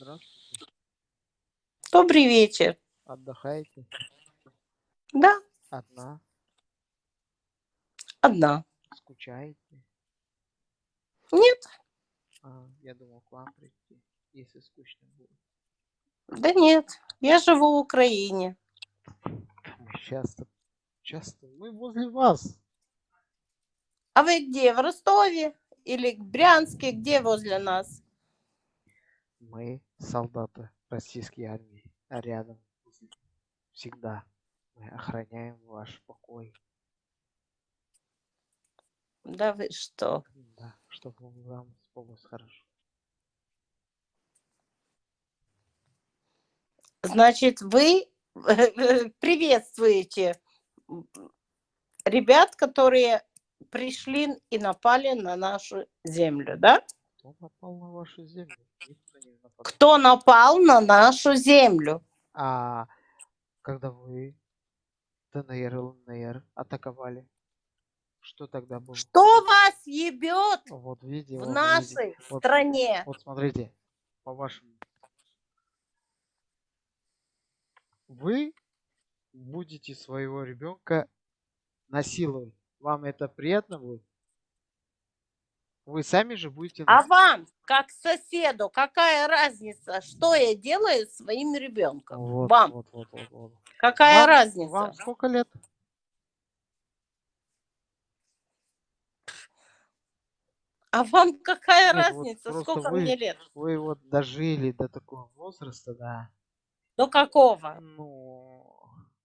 Здравствуйте. Добрый вечер. Отдыхаете? Да, Одна? одна. Скучаете? Нет, А, я думал к вам прийти, если скучно будет. да нет. Я живу в Украине. Часто, часто, мы возле вас. А вы где? В Ростове? Или в Брянске? Где возле нас? Мы солдаты российской армии, рядом всегда мы охраняем ваш покой. Да вы что? Да, чтобы вам спалось хорошо. Значит, вы приветствуете ребят, которые пришли и напали на нашу землю, да? Кто напал на вашу землю? Кто напал на нашу землю? А когда вы ДНР и ЛНР атаковали, что тогда было? Что вас ебет Вот видите, в вот видите. нашей Вот- стране? Вот смотрите, по вашему. Вы будете своего ребенка насиловать. Вам это приятно будет? Вы сами же будете... А вам, как соседу, какая разница, что я делаю с своим ребенком? Вот, вам вот, вот, вот, вот. какая Вам- разница? Вам сколько лет? А вам какая Нет, вот разница, просто сколько вы- мне лет? Вы вот дожили до такого возраста, да. До какого? Ну,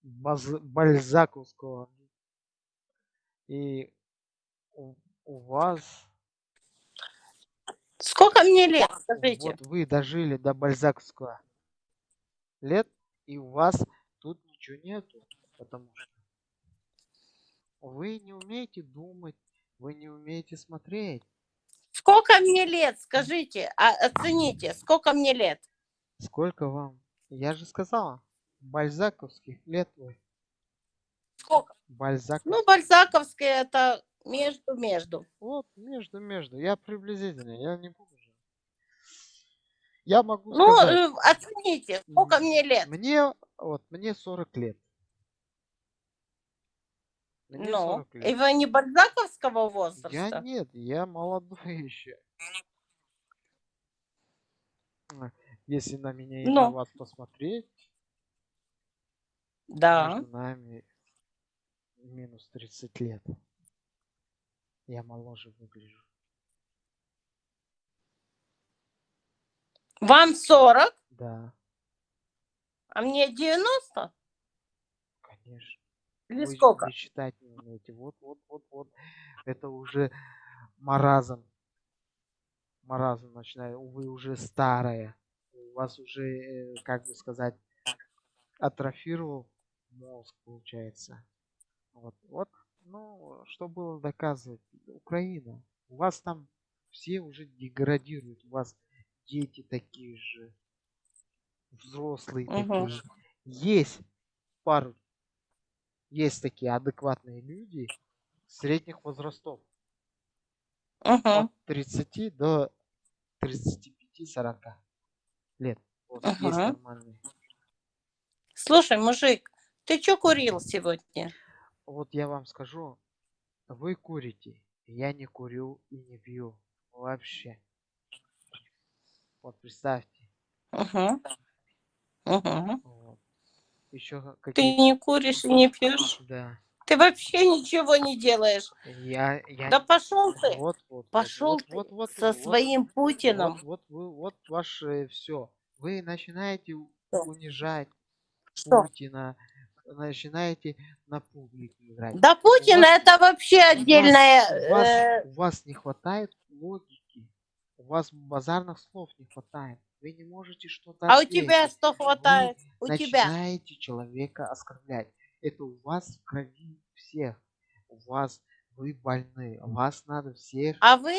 баз- бальзаковского. И у, у вас Сколько мне лет, скажите? Вот вы дожили до бальзаковского лет, и у вас тут ничего нету, потому что вы не умеете думать, вы не умеете смотреть. Сколько мне лет, скажите, а, оцените, сколько мне лет? Сколько вам? Я же сказала, бальзаковских лет вы. Сколько? Бальзак. Ну, Бальзаковская это между-между. Вот, между-между. Я приблизительно, я не буду же. Я могу Ну, сказать, э, оцените, сколько мне лет? мне, вот, мне 40 лет. Мне Ну, 40 лет. и вы не Бальзаковского Я возраста? нет, я молодой еще. Если на меня и на Ну. вас посмотреть, Да. между нами минус 30 лет. Я моложе выгляжу. Вам 40, Да, а мне 90? конечно. Или Вы, сколько? вы читать не умеете. Вот, вот, вот, вот. Это уже маразм. Маразм начинает. Вы уже старая. У вас уже, э, как бы сказать, атрофировал мозг, получается. Вот, вот. Ну, что было доказывать? Украина. У вас там все уже деградируют. У вас дети такие же. Взрослые Мгм. такие же. Есть пару есть такие адекватные люди средних возрастов. Угу. От 30 до 35-40 лет. Вот есть Ага. нормальные. Слушай, мужик, ты что курил сегодня? Вот я вам скажу, вы курите, я не курю и не пью вообще. Вот представьте. Угу. Угу. Вот. Еще Ты какие не куришь и не пьешь? Да. Ты вообще ничего не делаешь. Я, я Да пошел ты. Вот, вот, вот, Пошел вот, ты вот, вот, со вот, своим Путиным. Вот, вот, вы- вот ваше все. Вы начинаете Что? унижать Что? Путина, начинаете на публику играть. Да Путин вас- это вообще У вас- отдельная... У вас, э, у вас не хватает логики. У вас базарных слов не хватает. Вы не можете что-то А у тебя ответить. что хватает? У тебя. начинаете человека оскорблять. Это у вас в крови всех. У вас вы больны. Вас надо всех А вы,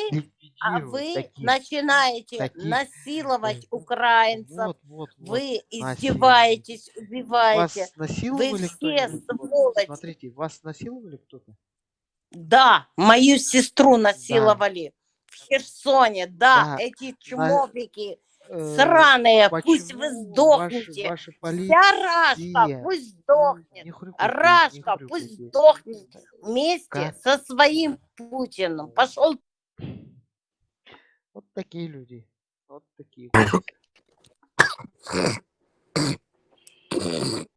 а вы таких. начинаете таких, насиловать украинцев. Вот, вот, вот. Вы издеваетесь, убиваете. Вас насиловали все сволочи. Смотрите, вас насиловали кто-то? Да, мою сестру насиловали в Херсоне. Да, Да, эти чмобики, э, Сраные, пусть вы сдохнете. Ваши, ваши Вся. Рашка пусть сдохнет. не хрюкайте, не Рашка пусть сдохнет вместе Как? со своим Путиным. Пошел Вот такие люди. Вот такие.